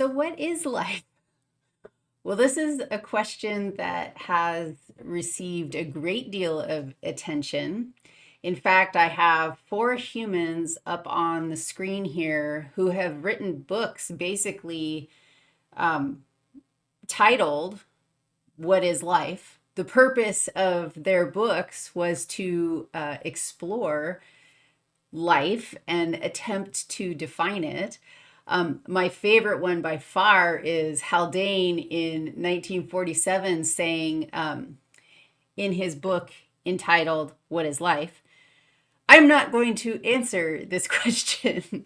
So what is life? Well, this is a question that has received a great deal of attention. In fact, I have four humans up on the screen here who have written books basically um, titled What is Life? The purpose of their books was to uh, explore life and attempt to define it. Um, my favorite one by far is Haldane in 1947 saying um, in his book entitled What is Life? I'm not going to answer this question.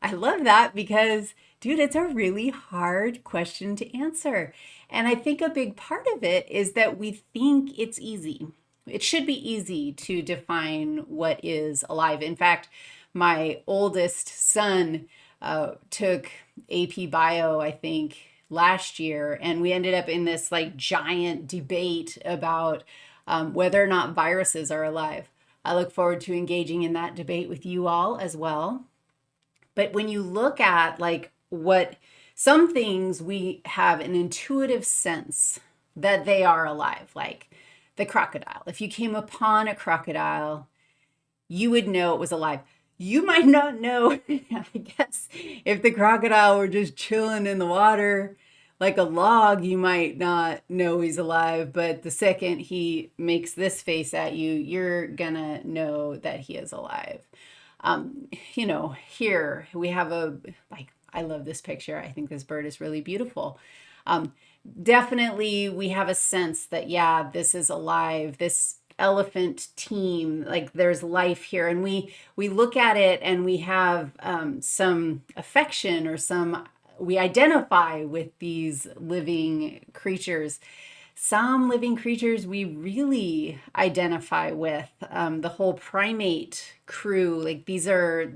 I love that because, dude, it's a really hard question to answer. And I think a big part of it is that we think it's easy. It should be easy to define what is alive. In fact, my oldest son uh, took AP Bio, I think, last year, and we ended up in this like giant debate about um, whether or not viruses are alive. I look forward to engaging in that debate with you all as well. But when you look at like what some things we have an intuitive sense that they are alive, like the crocodile. If you came upon a crocodile, you would know it was alive you might not know, I guess, if the crocodile were just chilling in the water like a log, you might not know he's alive. But the second he makes this face at you, you're gonna know that he is alive. Um, you know, here we have a, like, I love this picture. I think this bird is really beautiful. Um, definitely we have a sense that, yeah, this is alive. This elephant team like there's life here. And we we look at it and we have um, some affection or some we identify with these living creatures. Some living creatures we really identify with um, the whole primate crew like these are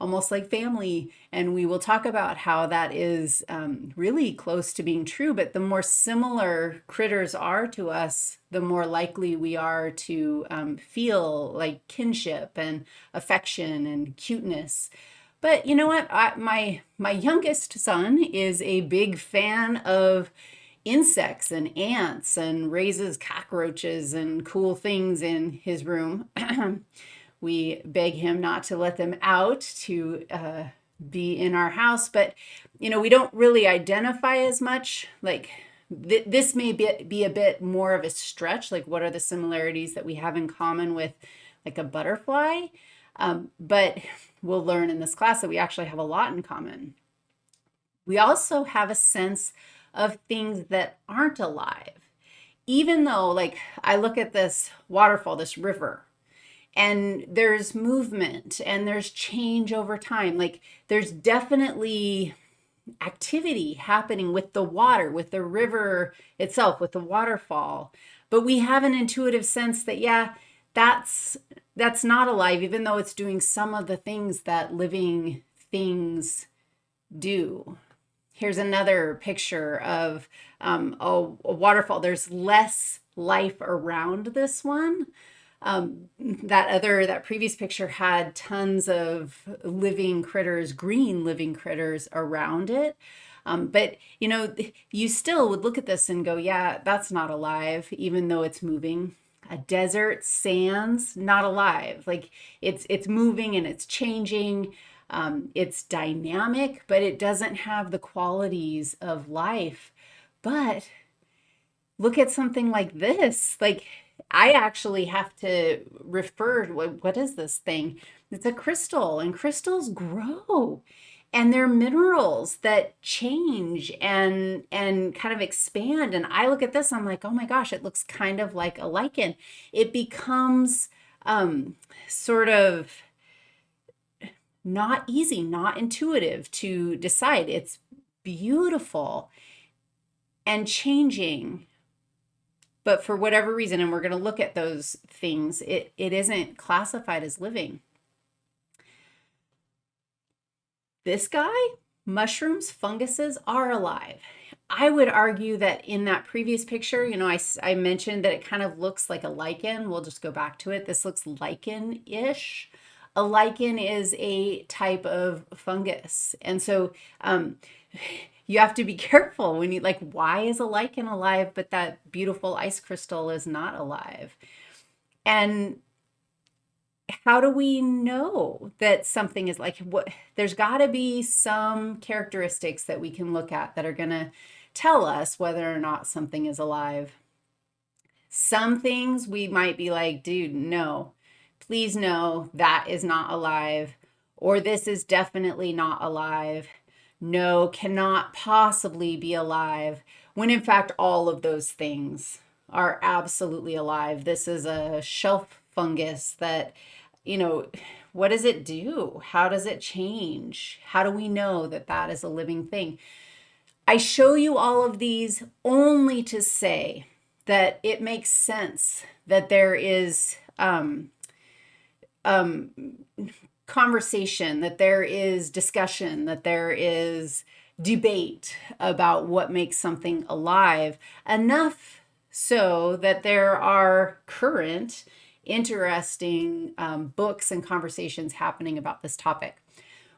almost like family. And we will talk about how that is um, really close to being true. But the more similar critters are to us, the more likely we are to um, feel like kinship and affection and cuteness. But you know what? I, my my youngest son is a big fan of insects and ants and raises cockroaches and cool things in his room. We beg him not to let them out to uh, be in our house, but you know, we don't really identify as much. Like th this may be, be a bit more of a stretch. Like what are the similarities that we have in common with like a butterfly? Um, but we'll learn in this class that we actually have a lot in common. We also have a sense of things that aren't alive. Even though like I look at this waterfall, this river, and there's movement and there's change over time. Like there's definitely activity happening with the water, with the river itself, with the waterfall. But we have an intuitive sense that, yeah, that's that's not alive, even though it's doing some of the things that living things do. Here's another picture of um, a, a waterfall. There's less life around this one, um, that other, that previous picture had tons of living critters, green living critters around it. Um, but, you know, you still would look at this and go, yeah, that's not alive, even though it's moving. A desert, sands, not alive. Like it's, it's moving and it's changing. Um, it's dynamic, but it doesn't have the qualities of life. But look at something like this. Like I actually have to refer, what, what is this thing? It's a crystal and crystals grow and they're minerals that change and and kind of expand and i look at this i'm like oh my gosh it looks kind of like a lichen. It becomes um sort of not easy not intuitive to decide. It's beautiful and changing but for whatever reason, and we're going to look at those things, it, it isn't classified as living. This guy, mushrooms, funguses are alive. I would argue that in that previous picture, you know, I, I mentioned that it kind of looks like a lichen. We'll just go back to it. This looks lichen-ish. a lichen is a type of fungus. And so um, you have to be careful when you like, why is a lichen alive, but that beautiful ice crystal is not alive? And how do we know that something is like what there's got to be some characteristics that we can look at that are going to tell us whether or not something is alive some things we might be like dude no please know that is not alive, or this is definitely not alive. No, cannot possibly be alive, when in fact, all of those things are absolutely alive. This is a shelf fungus that, you know, what does it do? How does it change? How do we know that that is a living thing? I show you all of these only to say that it makes sense that there is um, um, conversation, that there is discussion, that there is debate about what makes something alive, enough so that there are current, interesting um, books and conversations happening about this topic.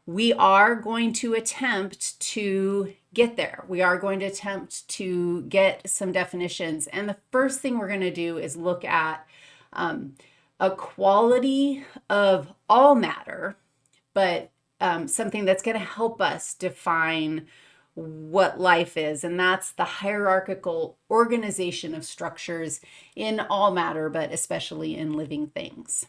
We are going to attempt to get there. We are going to attempt to get some definitions. And the first thing we're going to do is look at um, a quality of all matter, but um, something that's going to help us define what life is, and that's the hierarchical organization of structures in all matter, but especially in living things.